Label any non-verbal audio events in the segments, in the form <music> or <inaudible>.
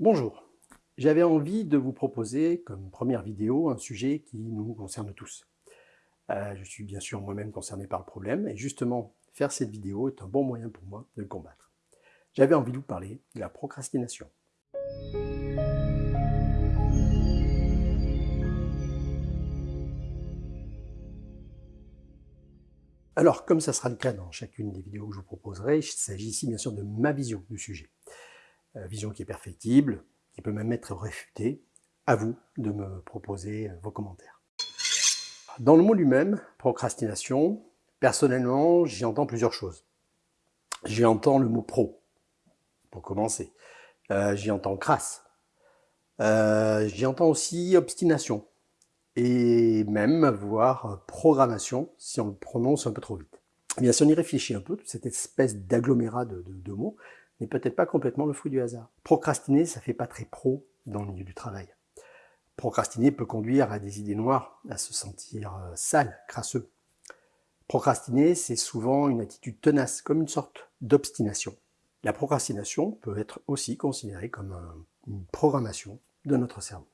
Bonjour, j'avais envie de vous proposer comme première vidéo un sujet qui nous concerne tous. Euh, je suis bien sûr moi-même concerné par le problème et justement faire cette vidéo est un bon moyen pour moi de le combattre. J'avais envie de vous parler de la procrastination. Alors, comme ça sera le cas dans chacune des vidéos que je vous proposerai, il s'agit ici bien sûr de ma vision du sujet. Euh, vision qui est perfectible, qui peut même être réfutée. À vous de me proposer euh, vos commentaires. Dans le mot lui-même, procrastination, personnellement, j'y entends plusieurs choses. J'y entends le mot pro, pour commencer. Euh, j'y entends crasse. j'y entends aussi obstination et même voire programmation, si on le prononce un peu trop vite. Eh bien, si on y réfléchit un peu, toute cette espèce d'agglomérat de, mots n'est peut-être pas complètement le fruit du hasard. Procrastiner, ça fait pas très pro dans le milieu du travail. Procrastiner peut conduire à des idées noires, à se sentir euh, sale, crasseux. Procrastiner, c'est souvent une attitude tenace, comme une sorte d'obstination. La procrastination peut être aussi considérée comme une programmation de notre cerveau.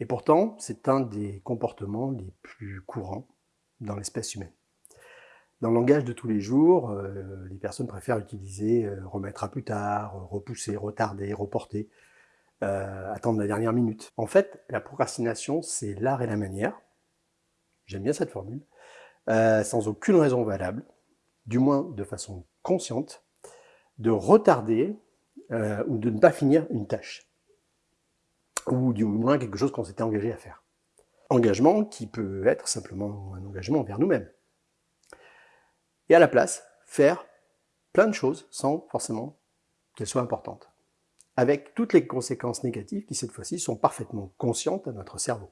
Et pourtant, c'est un des comportements les plus courants dans l'espèce humaine. Dans le langage de tous les jours, euh, les personnes préfèrent utiliser euh, remettre à plus tard, repousser, retarder, reporter, euh, attendre la dernière minute. En fait, la procrastination, c'est l'art et la manière, j'aime bien cette formule, sans aucune raison valable, du moins de façon consciente, de retarder ou de ne pas finir une tâche ou du moins quelque chose qu'on s'était engagé à faire. Engagement qui peut être simplement un engagement envers nous-mêmes. Et à la place, faire plein de choses sans forcément qu'elles soient importantes. Avec toutes les conséquences négatives qui cette fois-ci sont parfaitement conscientes à notre cerveau.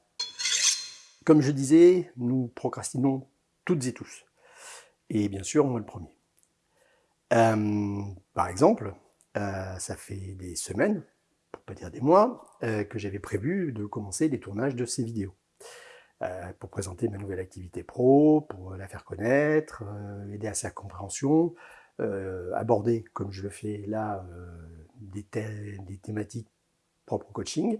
Comme je disais, nous procrastinons toutes et tous. Et bien sûr, moi le premier. Euh, par exemple, euh, ça fait des semaines pour pas dire des mois, euh, que j'avais prévu de commencer les tournages de ces vidéos. Euh, pour présenter ma nouvelle activité pro, pour la faire connaître, euh, aider à sa compréhension, aborder, comme je le fais là, des, des, thématiques propres au coaching.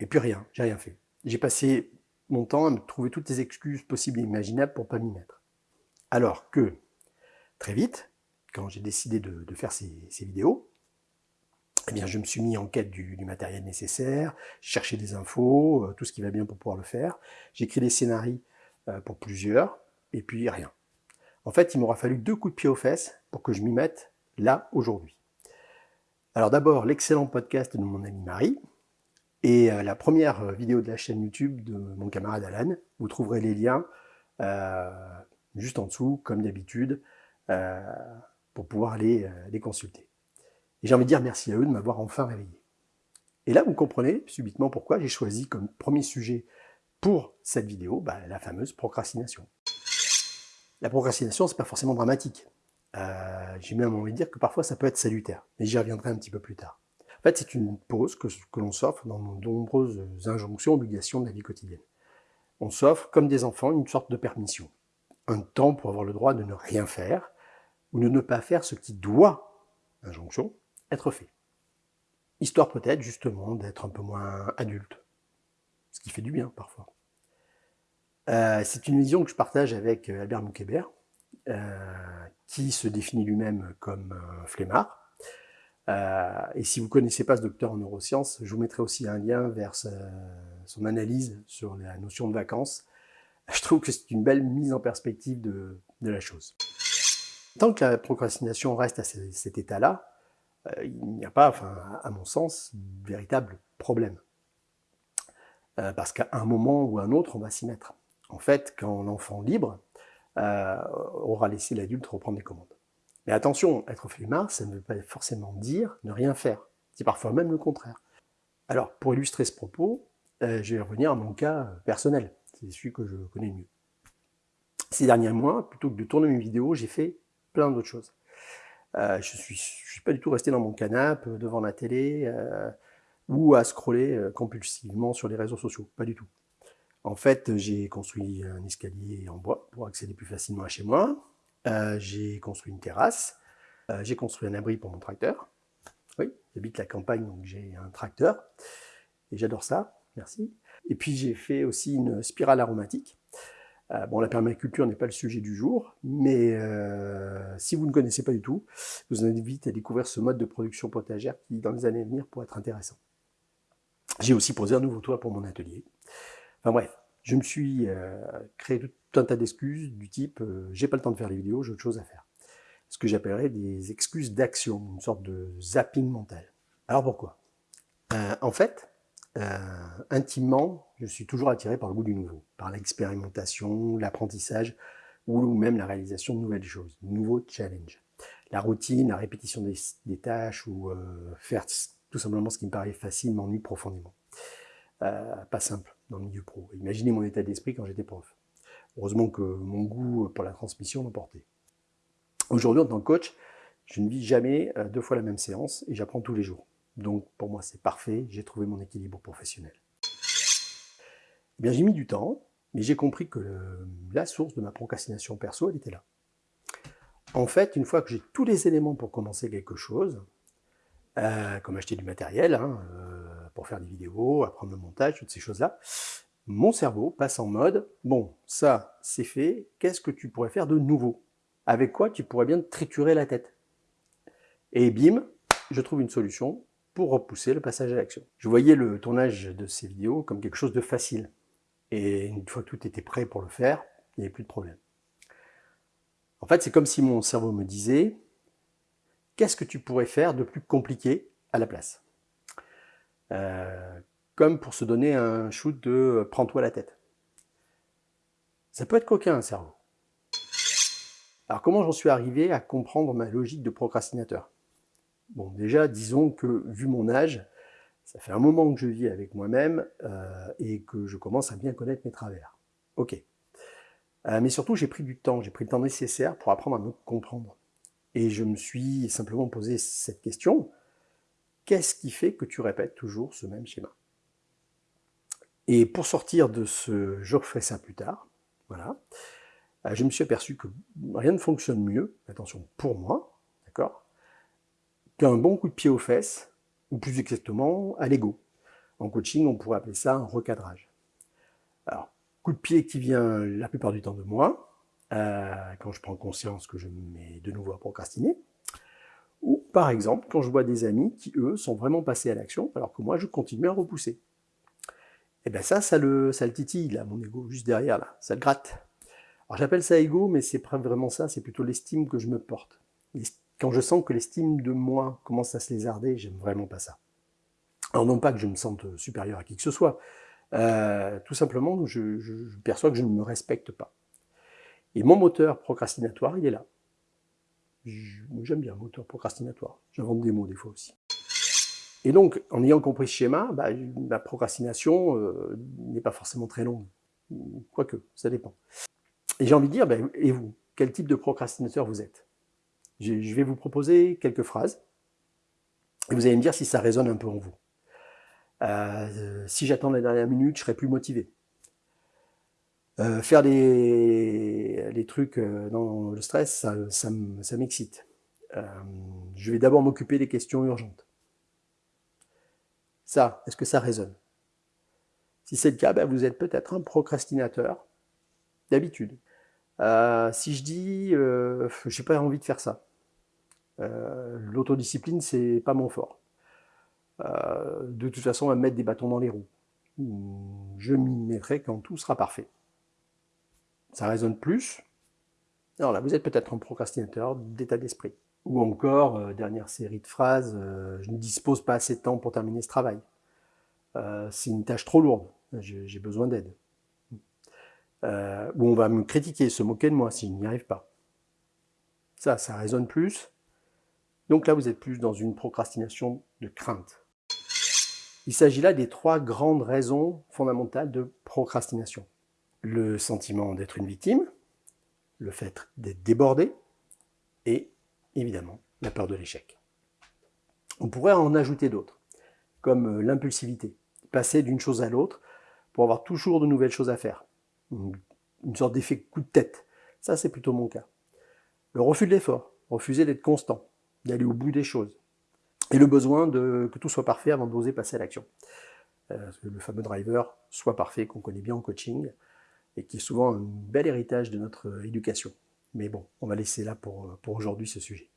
Et puis rien, j'ai rien fait. J'ai passé mon temps à me trouver toutes les excuses possibles et imaginables pour pas m'y mettre. Alors que, très vite, quand j'ai décidé de, faire ces vidéos, eh bien, je me suis mis en quête du, matériel nécessaire, cherché des infos, euh, tout ce qui va bien pour pouvoir le faire. J'ai écrit des scénarios euh, pour plusieurs, et puis rien. En fait, il m'aura fallu deux coups de pied aux fesses pour que je m'y mette là, aujourd'hui. Alors d'abord, l'excellent podcast de mon ami Marie, et euh, la première vidéo de la chaîne YouTube de mon camarade Alan. Vous trouverez les liens juste en dessous, comme d'habitude, pour pouvoir les consulter. Et j'ai envie de dire merci à eux de m'avoir enfin réveillé. Et là, vous comprenez subitement pourquoi j'ai choisi comme premier sujet pour cette vidéo bah, la fameuse procrastination. La procrastination, c'est pas forcément dramatique. Euh, j'ai même envie de dire que parfois ça peut être salutaire, mais j'y reviendrai un petit peu plus tard. En fait, c'est une pause que, que l'on s'offre dans de nombreuses injonctions, obligations de la vie quotidienne. On s'offre, comme des enfants, une sorte de permission. Un temps pour avoir le droit de ne rien faire, ou de ne pas faire ce qui doit, injonction, être fait. Histoire peut-être justement d'être un peu moins adulte, ce qui fait du bien parfois. Euh, c'est une vision que je partage avec euh, Albert Moukébert, euh, qui se définit lui-même comme flemmard. et si vous ne connaissez pas ce docteur en neurosciences, je vous mettrai aussi un lien vers son analyse sur la notion de vacances. <laughs> Je trouve que c'est une belle mise en perspective de, la chose. Tant que la procrastination reste à cet état-là, il n'y a pas, enfin, à mon sens, véritable problème. Euh, parce qu'à un moment ou à un autre, on va s'y mettre. En fait, quand l'enfant libre euh, aura laissé l'adulte reprendre les commandes. Mais attention, être flemmard, ça ne veut pas forcément dire ne rien faire. C'est parfois même le contraire. Alors, pour illustrer ce propos, je vais revenir à mon cas personnel. C'est celui que je connais mieux. Ces derniers mois, plutôt que de tourner mes vidéos, j'ai fait plein d'autres choses. Euh, je ne suis, pas du tout resté dans mon canapé euh, devant la télé euh, ou à scroller compulsivement sur les réseaux sociaux, pas du tout. En fait, j'ai construit un escalier en bois pour accéder plus facilement à chez moi. j'ai construit une terrasse. j'ai construit un abri pour mon tracteur. Oui, J'habite la campagne, donc j'ai un tracteur, et j'adore ça, merci. Et puis j'ai fait aussi une spirale aromatique. Euh, bon, la permaculture n'est pas le sujet du jour, mais euh, si vous ne connaissez pas du tout, je vous invite à découvrir ce mode de production potagère qui, dans les années à venir, pourrait être intéressant. J'ai aussi posé un nouveau toit pour mon atelier. Enfin bref, je me suis euh, créé tout un tas d'excuses du type j'ai pas le temps de faire les vidéos, j'ai autre chose à faire ». Ce que j'appellerais des excuses d'action, une sorte de zapping mental. Alors pourquoi? En fait, euh, intimement, je suis toujours attiré par le goût du nouveau, par l'expérimentation, l'apprentissage ou même la réalisation de nouvelles choses, nouveaux challenges. La routine, la répétition des, tâches ou euh, faire tout simplement ce qui me paraît facile m'ennuie profondément. Euh, pas simple dans le milieu pro. Imaginez mon état d'esprit quand j'étais prof. Heureusement que mon goût pour la transmission l'emportait. Aujourd'hui, en tant que coach, je ne vis jamais deux fois la même séance et j'apprends tous les jours. Donc pour moi c'est parfait, j'ai trouvé mon équilibre professionnel. Eh bien j'ai mis du temps, mais j'ai compris que la source de ma procrastination perso, elle était là. En fait, une fois que j'ai tous les éléments pour commencer quelque chose, euh, comme acheter du matériel, hein, euh, pour faire des vidéos, apprendre le montage, toutes ces choses-là, mon cerveau passe en mode, bon, ça c'est fait, qu'est-ce que tu pourrais faire de nouveau? Avec quoi tu pourrais bien te triturer la tête? Et bim, je trouve une solution, pour repousser le passage à l'action. Je voyais le tournage de ces vidéos comme quelque chose de facile. Et une fois que tout était prêt pour le faire, il n'y avait plus de problème. En fait, c'est comme si mon cerveau me disait « Qu'est-ce que tu pourrais faire de plus compliqué à la place? Euh, Comme pour se donner un shoot de « Prends-toi la tête ». Ça peut être coquin, un cerveau. Alors comment j'en suis arrivé à comprendre ma logique de procrastinateur? Bon, déjà, disons que, vu mon âge, ça fait un moment que je vis avec moi-même euh, et que je commence à bien connaître mes travers. Ok. Euh, mais surtout, j'ai pris du temps, j'ai pris le temps nécessaire pour apprendre à me comprendre. Et je me suis simplement posé cette question, qu'est-ce qui fait que tu répètes toujours ce même schéma? Et pour sortir de ce « je referai ça plus tard », voilà, euh, je me suis aperçu que rien ne fonctionne mieux, attention, pour moi, d'accord? Qu'un bon coup de pied aux fesses, ou plus exactement à l'ego. En coaching, on pourrait appeler ça un recadrage. Alors, coup de pied qui vient la plupart du temps de moi, euh, quand je prends conscience que je me mets de nouveau à procrastiner, ou par exemple, quand je vois des amis qui, eux, sont vraiment passés à l'action, alors que moi, je continue à repousser. Et eh bien ça, ça le, ça le titille, là, mon ego, juste derrière, là, ça le gratte. Alors j'appelle ça ego, mais c'est pas vraiment ça, c'est plutôt l'estime que je me porte quand je sens que l'estime de moi commence à se lézarder, j'aime vraiment pas ça. Alors non pas que je me sente supérieur à qui que ce soit, euh, tout simplement je, perçois que je ne me respecte pas. Et mon moteur procrastinatoire, il est là. J'aime bien le moteur procrastinatoire, j'invente des mots des fois aussi. Et donc, en ayant compris ce schéma, bah, la procrastination euh, n'est pas forcément très longue. Quoique, ça dépend. Et j'ai envie de dire, ben, et vous, quel type de procrastinateur vous êtes? Je vais vous proposer quelques phrases, et vous allez me dire si ça résonne un peu en vous. Euh, si j'attends la dernière minute, je serai plus motivé. Euh, faire les, trucs euh, dans le stress, ça, m'excite. je vais d'abord m'occuper des questions urgentes. Ça, est-ce que ça résonne? Si c'est le cas, ben, vous êtes peut-être un procrastinateur d'habitude. si je dis, je n'ai pas envie de faire ça, euh, l'autodiscipline, c'est pas mon fort. Euh, de toute façon, me mettre des bâtons dans les roues. Je m'y mettrai quand tout sera parfait. Ça résonne plus. Alors là, vous êtes peut-être un procrastinateur d'état d'esprit. Ou encore, euh, dernière série de phrases, je ne dispose pas assez de temps pour terminer ce travail. c'est une tâche trop lourde, j'ai besoin d'aide. ou on va me critiquer, se moquer de moi si je n'y arrive pas. Ça, ça résonne plus. Donc là, vous êtes plus dans une procrastination de crainte. Il s'agit là des trois grandes raisons fondamentales de procrastination. Le sentiment d'être une victime, le fait d'être débordé, et évidemment la peur de l'échec. On pourrait en ajouter d'autres, comme l'impulsivité, passer d'une chose à l'autre pour avoir toujours de nouvelles choses à faire. Une sorte d'effet coup de tête. Ça, c'est plutôt mon cas. Le refus de l'effort, refuser d'être constant, d'aller au bout des choses. et le besoin de, que tout soit parfait avant d'oser passer à l'action. Euh, le fameux driver soit parfait qu'on connaît bien en coaching et qui est souvent un bel héritage de notre éducation. Mais bon, on va laisser là pour, pour aujourd'hui ce sujet.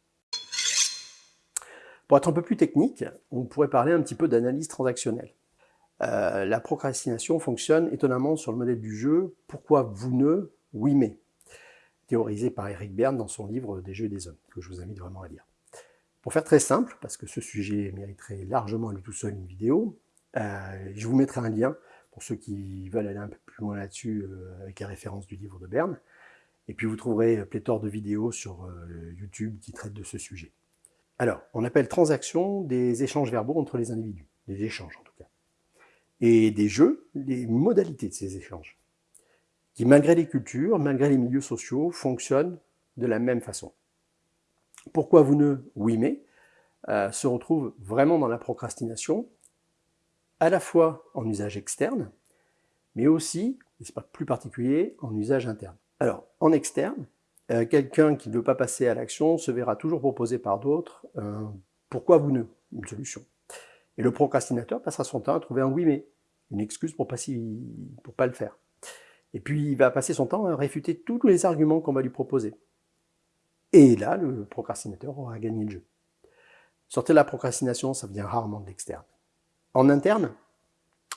Pour être un peu plus technique, on pourrait parler un petit peu d'analyse transactionnelle. Euh, la procrastination fonctionne étonnamment sur le modèle du jeu « Pourquoi vous ne Oui mais ?» théorisé par Eric Berne dans son livre « Des jeux et des hommes », que je vous invite vraiment à lire. Pour faire très simple, parce que ce sujet mériterait largement à lui tout seul une vidéo, euh, je vous mettrai un lien pour ceux qui veulent aller un peu plus loin là-dessus euh, avec la référence du livre de Berne. Et puis vous trouverez pléthore de vidéos sur YouTube qui traitent de ce sujet. Alors, on appelle transaction des échanges verbaux entre les individus, des échanges en tout cas. Et des jeux, les modalités de ces échanges, qui malgré les cultures, malgré les milieux sociaux, fonctionnent de la même façon. Pourquoi vous ne Oui mais euh, se retrouve vraiment dans la procrastination, à la fois en usage externe, mais aussi, et c'est pas plus particulier, en usage interne. Alors, en externe, euh, quelqu'un qui ne veut pas passer à l'action se verra toujours proposer par d'autres pourquoi vous ne une solution. Et le procrastinateur passera son temps à trouver un oui mais, une excuse pour pas, pas le faire. Et puis il va passer son temps à réfuter tous les arguments qu'on va lui proposer. Et là, le procrastinateur aura gagné le jeu. Sortir de la procrastination, ça vient rarement de l'externe. En interne,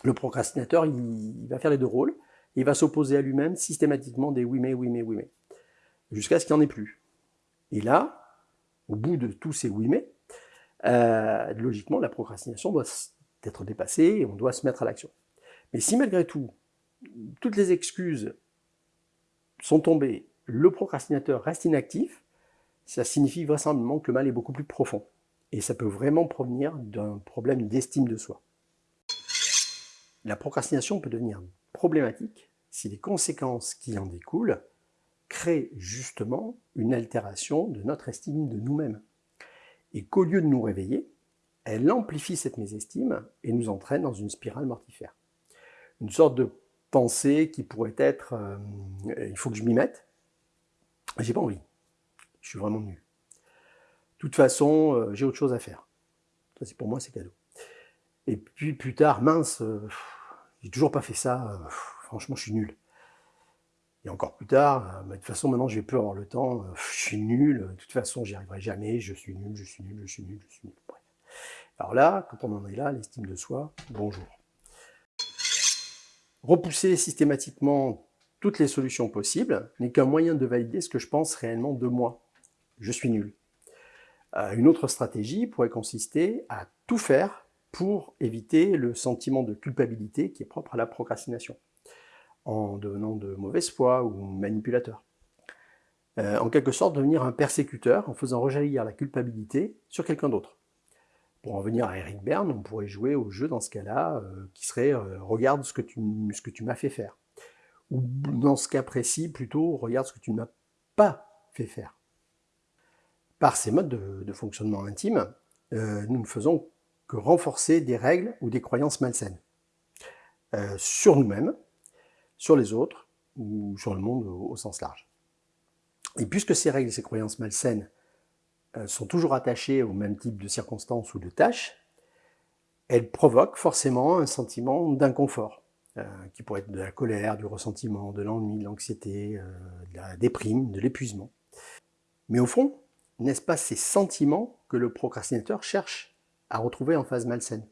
le procrastinateur, il, va faire les deux rôles. Il va s'opposer à lui-même systématiquement des oui mais, oui mais, oui mais jusqu'à ce qu'il n'y en ait plus. Et là, au bout de tous ces oui mais, euh, logiquement, la procrastination doit être dépassée et on doit se mettre à l'action. Mais si malgré tout, toutes les excuses sont tombées, le procrastinateur reste inactif, ça signifie vraisemblablement que le mal est beaucoup plus profond. Et ça peut vraiment provenir d'un problème d'estime de soi. La procrastination peut devenir problématique si les conséquences qui en découlent crée justement une altération de notre estime de nous-mêmes. Et qu'au lieu de nous réveiller, elle amplifie cette mésestime et nous entraîne dans une spirale mortifère. Une sorte de pensée qui pourrait être euh, il faut que je m'y mette, j'ai pas envie, je suis vraiment nul. De toute façon, euh, j'ai autre chose à faire. C'est pour moi, c'est cadeau. Et puis plus tard, mince, euh, j'ai toujours pas fait ça, franchement, je suis nul. Et encore plus tard, euh, de toute façon, maintenant, je vais plus avoir le temps, euh, je suis nul, de toute façon, j'y arriverai jamais, je suis nul, je suis nul, je suis nul, je suis nul. Bref. Alors là, quand on en est là, l'estime de soi, bonjour. Repousser systématiquement toutes les solutions possibles n'est qu'un moyen de valider ce que je pense réellement de moi. Je suis nul. Euh, une autre stratégie pourrait consister à tout faire pour éviter le sentiment de culpabilité qui est propre à la procrastination en devenant de mauvaise foi ou manipulateur. Euh, en quelque sorte, devenir un persécuteur en faisant rejaillir la culpabilité sur quelqu'un d'autre. Pour en venir à Eric Berne, on pourrait jouer au jeu dans ce cas-là, euh, qui serait regarde ce que tu, ce que tu m'as fait faire ». Ou dans ce cas précis, plutôt « regarde ce que tu ne m'as pas fait faire ». Par ces modes de, fonctionnement intime, nous ne faisons que renforcer des règles ou des croyances malsaines sur nous-mêmes, sur les autres ou sur le monde au, sens large. Et puisque ces règles et ces croyances malsaines euh, sont toujours attachées au même type de circonstances ou de tâches, elles provoquent forcément un sentiment d'inconfort, euh, qui pourrait être de la colère, du ressentiment, de l'ennui, de l'anxiété, euh, de la déprime, de l'épuisement. Mais au fond, n'est-ce pas ces sentiments que le procrastinateur cherche à retrouver en phase malsaine?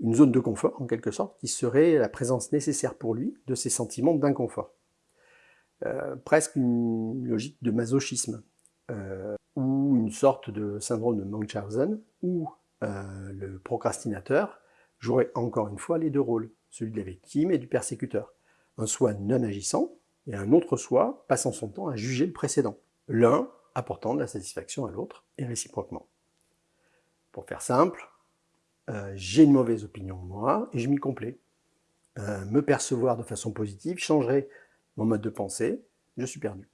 Une zone de confort, en quelque sorte, qui serait la présence nécessaire pour lui de ces sentiments d'inconfort. Euh, presque une logique de masochisme, euh, ou une sorte de syndrome de Munchausen, où euh, le procrastinateur jouerait encore une fois les deux rôles, celui de la victime et du persécuteur. Un soi non agissant, et un autre soi passant son temps à juger le précédent. L'un apportant de la satisfaction à l'autre, et réciproquement. Pour faire simple, euh, j'ai une mauvaise opinion de moi et je m'y complais. Euh, me percevoir de façon positive changerait mon mode de pensée, je suis perdu.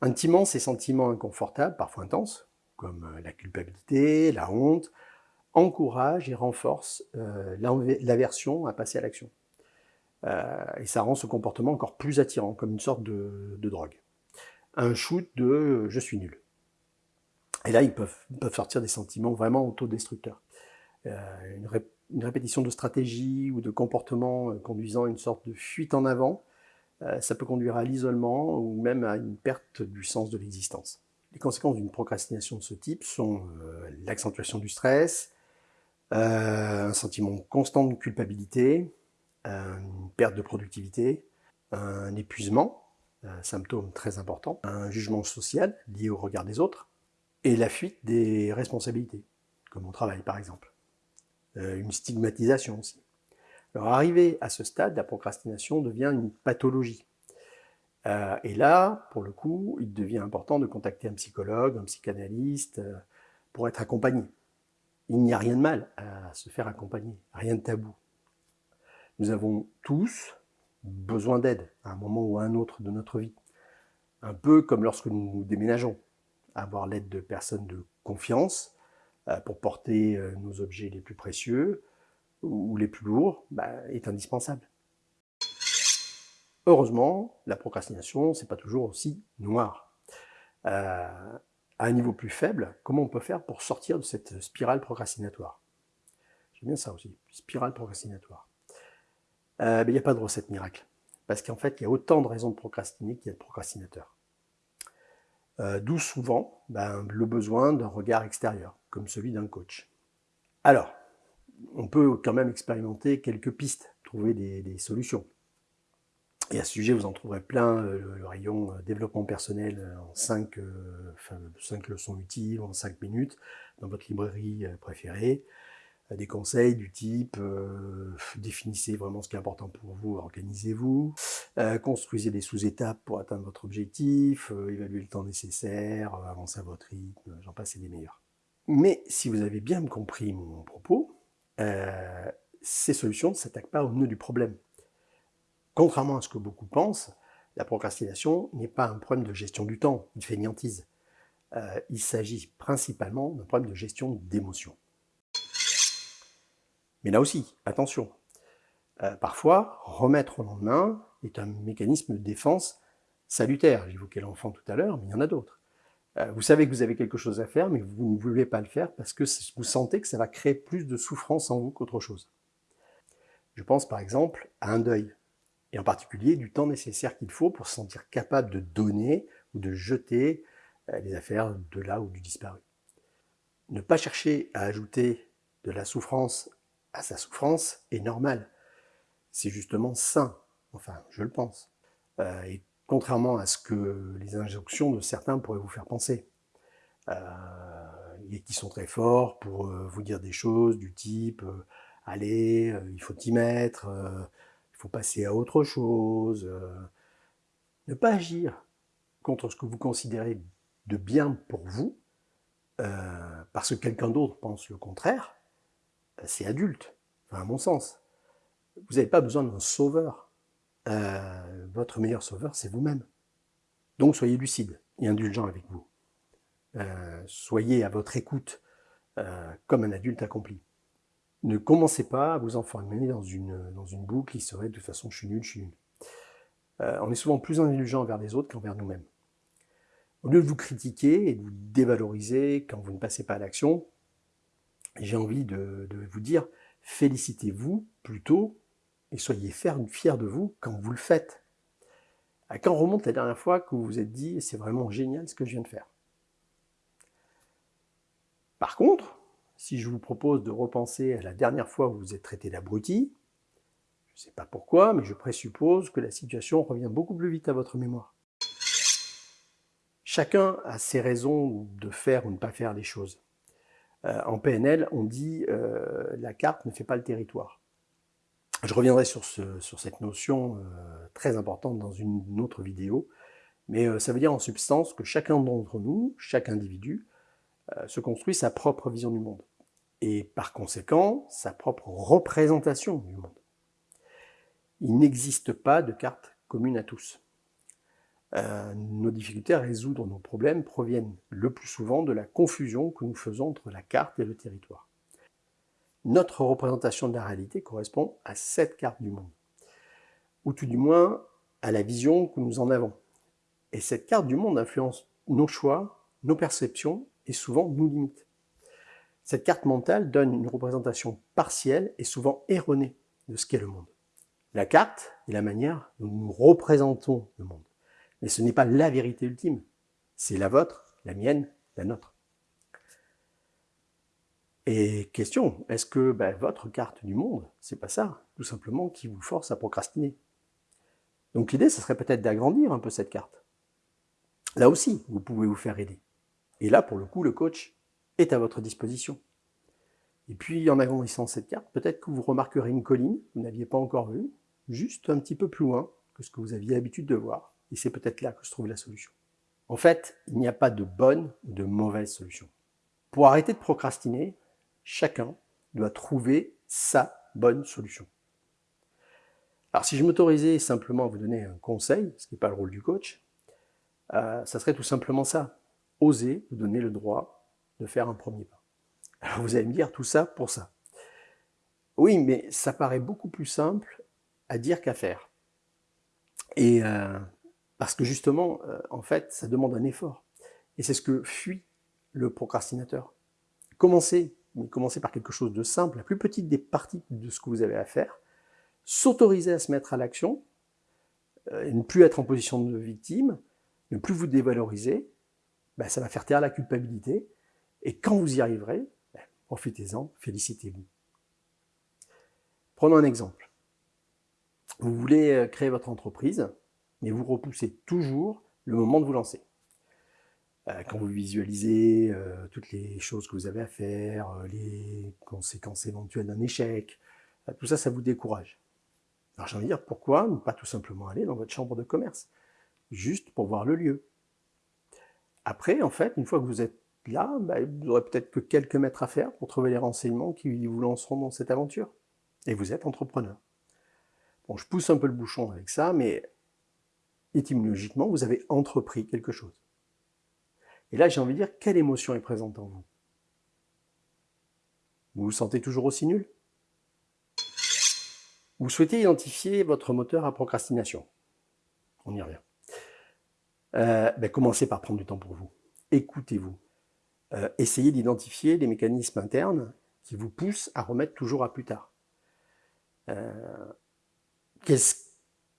Intimement, ces sentiments inconfortables, parfois intenses, comme euh, la culpabilité, la honte, encouragent et renforcent l'aversion à passer à l'action. et ça rend ce comportement encore plus attirant, comme une sorte de, de drogue. Un shoot de « je suis nul ». Et là, ils peuvent, peuvent sortir des sentiments vraiment autodestructeurs. Euh, une, répétition de stratégies ou de comportements euh, conduisant à une sorte de fuite en avant, euh, ça peut conduire à l'isolement ou même à une perte du sens de l'existence. Les conséquences d'une procrastination de ce type sont euh, l'accentuation du stress, euh, un sentiment constant de culpabilité, une perte de productivité, un épuisement, un symptôme très important, un jugement social lié au regard des autres, et la fuite des responsabilités, comme au travail par exemple. une stigmatisation aussi. Alors arrivé à ce stade, la procrastination devient une pathologie. Euh, et là, pour le coup, il devient important de contacter un psychologue, un psychanalyste, euh, pour être accompagné. Il n'y a rien de mal à se faire accompagner, rien de tabou. Nous avons tous besoin d'aide à un moment ou à un autre de notre vie. Un peu comme lorsque nous déménageons, avoir l'aide de personnes de confiance euh, pour porter nos objets les plus précieux, ou les plus lourds, bah, est indispensable. Heureusement, la procrastination, c'est pas toujours aussi noir. Euh, à un niveau plus faible, comment on peut faire pour sortir de cette spirale procrastinatoire? J'aime bien ça aussi, spirale procrastinatoire. Euh, il n'y a pas de recette miracle. Parce qu'en fait, il y a autant de raisons de procrastiner qu'il y a de procrastinateurs. Euh, D'où souvent ben, le besoin d'un regard extérieur, comme celui d'un coach. Alors, on peut quand même expérimenter quelques pistes, trouver des, solutions. Et à ce sujet, vous en trouverez plein, euh, le, rayon développement personnel en 5, leçons utiles, en 5 minutes, dans votre librairie préférée. Des conseils du type définissez vraiment ce qui est important pour vous, organisez-vous, construisez des sous-étapes pour atteindre votre objectif, évaluez le temps nécessaire, avancez à votre rythme, j'en passe et des meilleurs. Mais si vous avez bien compris mon propos, euh, ces solutions ne s'attaquent pas au nœud du problème. Contrairement à ce que beaucoup pensent, la procrastination n'est pas un problème de gestion du temps, une fainéantise. Euh, il s'agit principalement d'un problème de gestion d'émotions. Mais là aussi, attention, euh, parfois, remettre au lendemain est un mécanisme de défense salutaire. J'évoquais l'enfant tout à l'heure, mais il y en a d'autres. Euh, vous savez que vous avez quelque chose à faire, mais vous ne voulez pas le faire parce que vous sentez que ça va créer plus de souffrance en vous qu'autre chose. Je pense par exemple à un deuil, et en particulier du temps nécessaire qu'il faut pour se sentir capable de donner ou de jeter euh, les affaires de là ou du disparu. Ne pas chercher à ajouter de la souffrance sa souffrance est normal. C'est justement sain, enfin je le pense. Euh, et contrairement à ce que les injonctions de certains pourraient vous faire penser. Euh, et qui sont très forts pour euh, vous dire des choses du type allez, il faut y mettre, il faut passer à autre chose. ne pas agir contre ce que vous considérez de bien pour vous, parce que quelqu'un d'autre pense le contraire, c'est adulte, à mon sens. Vous n'avez pas besoin d'un sauveur euh, votre meilleur sauveur, c'est vous-même. Donc soyez lucide et indulgent avec vous. Euh, soyez à votre écoute euh, comme un adulte accompli. Ne commencez pas à vous enfermer dans une, dans une boucle qui serait de toute façon je suis nul, je suis nul. on est souvent plus indulgent envers les autres qu'envers nous-mêmes. Au lieu de vous critiquer et de vous dévaloriser quand vous ne passez pas à l'action, j'ai envie de, vous dire félicitez-vous plutôt et soyez fiers de vous quand vous le faites. À quand remonte la dernière fois que vous vous êtes dit c'est vraiment génial ce que je viens de faire? Par contre, si je vous propose de repenser à la dernière fois où vous vous êtes traité d'abruti, je ne sais pas pourquoi, mais je présuppose que la situation revient beaucoup plus vite à votre mémoire. Chacun a ses raisons de faire ou ne pas faire les choses. Euh, en PNL, on dit euh, la carte ne fait pas le territoire. Je reviendrai sur, cette notion euh, très importante dans une autre vidéo, mais ça veut dire en substance que chacun d'entre nous, chaque individu, se construit sa propre vision du monde, et par conséquent, sa propre représentation du monde. Il n'existe pas de carte commune à tous. Nos difficultés à résoudre nos problèmes proviennent le plus souvent de la confusion que nous faisons entre la carte et le territoire notre représentation de la réalité correspond à cette carte du monde, ou tout du moins à la vision que nous en avons. Et cette carte du monde influence nos choix, nos perceptions et souvent nous limite. Cette carte mentale donne une représentation partielle et souvent erronée de ce qu'est le monde. La carte est la manière dont nous représentons le monde. Mais ce n'est pas la vérité ultime. C'est la vôtre, la mienne, la nôtre. Et question, est-ce que ben, votre carte du monde, c'est pas ça, tout simplement, qui vous force à procrastiner? Donc l'idée, ce serait peut-être d'agrandir un peu cette carte. Là aussi, vous pouvez vous faire aider. Et là, pour le coup, le coach est à votre disposition. Et puis, en agrandissant cette carte, peut-être que vous remarquerez une colline que vous n'aviez pas encore vue, juste un petit peu plus loin que ce que vous aviez l'habitude de voir. Et c'est peut-être là que se trouve la solution. En fait, il n'y a pas de bonne ou de mauvaise solution. Pour arrêter de procrastiner, chacun doit trouver sa bonne solution. Alors si je m'autorisais simplement à vous donner un conseil, ce qui n'est pas le rôle du coach, euh, ça serait tout simplement ça. Oser vous donner le droit de faire un premier pas. Alors vous allez me dire tout ça pour ça. Oui, mais ça paraît beaucoup plus simple à dire qu'à faire. Et euh, parce que justement, euh, en fait, ça demande un effort. Et c'est ce que fuit le procrastinateur. Commencez, mais commencez par quelque chose de simple, la plus petite des parties de ce que vous avez à faire. S'autoriser à se mettre à l'action, euh, ne plus être en position de victime, ne plus vous dévaloriser, ben, ça va faire taire la culpabilité. Et quand vous y arriverez, ben, profitez-en, félicitez-vous. Prenons un exemple. Vous voulez euh, créer votre entreprise, mais vous repoussez toujours le moment de vous lancer. Euh, quand vous visualisez euh, toutes les choses que vous avez à faire, euh, les conséquences éventuelles d'un échec, tout ça, ça vous décourage. Alors j'ai envie de dire, pourquoi ne pas tout simplement aller dans votre chambre de commerce Juste pour voir le lieu? Après, en fait, une fois que vous êtes là, bah, vous aurez peut-être que quelques mètres à faire pour trouver les renseignements qui vous lanceront dans cette aventure. Et vous êtes entrepreneur. Bon, je pousse un peu le bouchon avec ça, mais étymologiquement, vous avez entrepris quelque chose. Et là, j'ai envie de dire, quelle émotion est présente en vous? Vous vous sentez toujours aussi nul? Vous souhaitez identifier votre moteur à procrastination? On y revient. Euh, ben, commencez par prendre du temps pour vous. Écoutez-vous. Euh, essayez d'identifier les mécanismes internes qui vous poussent à remettre toujours à plus tard. Euh, Qu'est-ce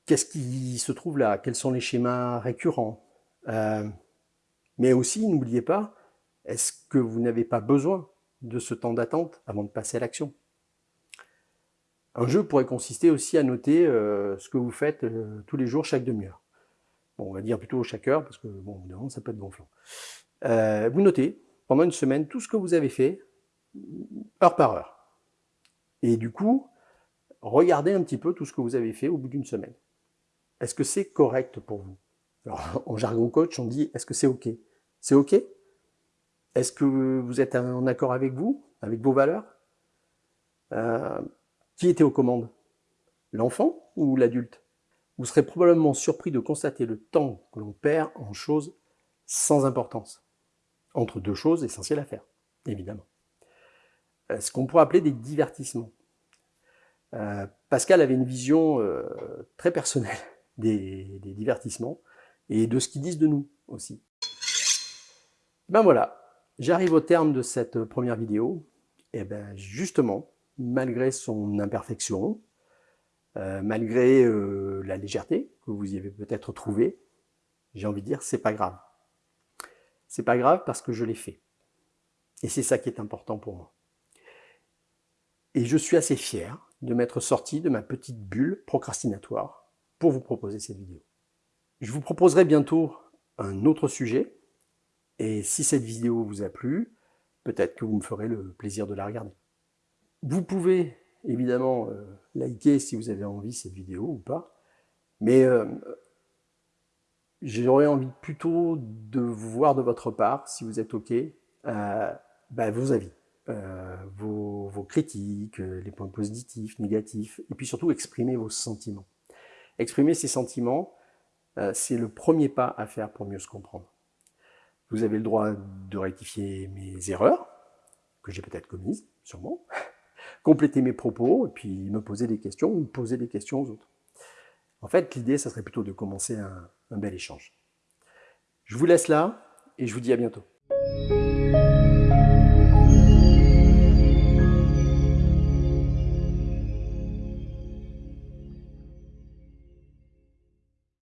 Qu'est-ce qui se trouve là? Quels sont les schémas récurrents? Euh, Mais aussi, n'oubliez pas, est-ce que vous n'avez pas besoin de ce temps d'attente avant de passer à l'action? Un jeu pourrait consister aussi à noter euh, ce que vous faites euh, tous les jours, chaque demi-heure. Bon, on va dire plutôt chaque heure, parce que bon, évidemment, ça peut être gonflant. vous notez pendant une semaine tout ce que vous avez fait, heure par heure. Et du coup, regardez un petit peu tout ce que vous avez fait au bout d'une semaine. Est-ce que c'est correct pour vous? En <laughs> jargon coach, on dit est-ce que c'est OK? C'est OK? Est-ce que vous êtes en accord avec vous, avec vos valeurs? Euh, Qui était aux commandes? L'enfant ou l'adulte? Vous serez probablement surpris de constater le temps que l'on perd en choses sans importance, entre deux choses essentielles à faire, évidemment. Euh, ce qu'on pourrait appeler des divertissements. Euh, Pascal avait une vision très personnelle des, divertissements et de ce qu'ils disent de nous aussi. Ben voilà, j'arrive au terme de cette première vidéo. Et ben justement, malgré son imperfection, euh, malgré euh, la légèreté que vous y avez peut-être trouvée, j'ai envie de dire, c'est pas grave. C'est pas grave parce que je l'ai fait. Et c'est ça qui est important pour moi. Et je suis assez fier de m'être sorti de ma petite bulle procrastinatoire pour vous proposer cette vidéo. Je vous proposerai bientôt un autre sujet, et si cette vidéo vous a plu, peut-être que vous me ferez le plaisir de la regarder. Vous pouvez évidemment euh, liker si vous avez envie cette vidéo ou pas, mais euh, j'aurais envie plutôt de voir de votre part, si vous êtes OK, euh, bah, vos avis, vos, vos critiques, les points positifs, négatifs, et puis surtout exprimer vos sentiments. Exprimer ses sentiments, euh, c'est le premier pas à faire pour mieux se comprendre. Vous avez le droit de rectifier mes erreurs, que j'ai peut-être commises, sûrement, <laughs> compléter mes propos, et puis me poser des questions, ou poser des questions aux autres. En fait, l'idée, ça serait plutôt de commencer un, un bel échange. Je vous laisse là, et je vous dis à bientôt.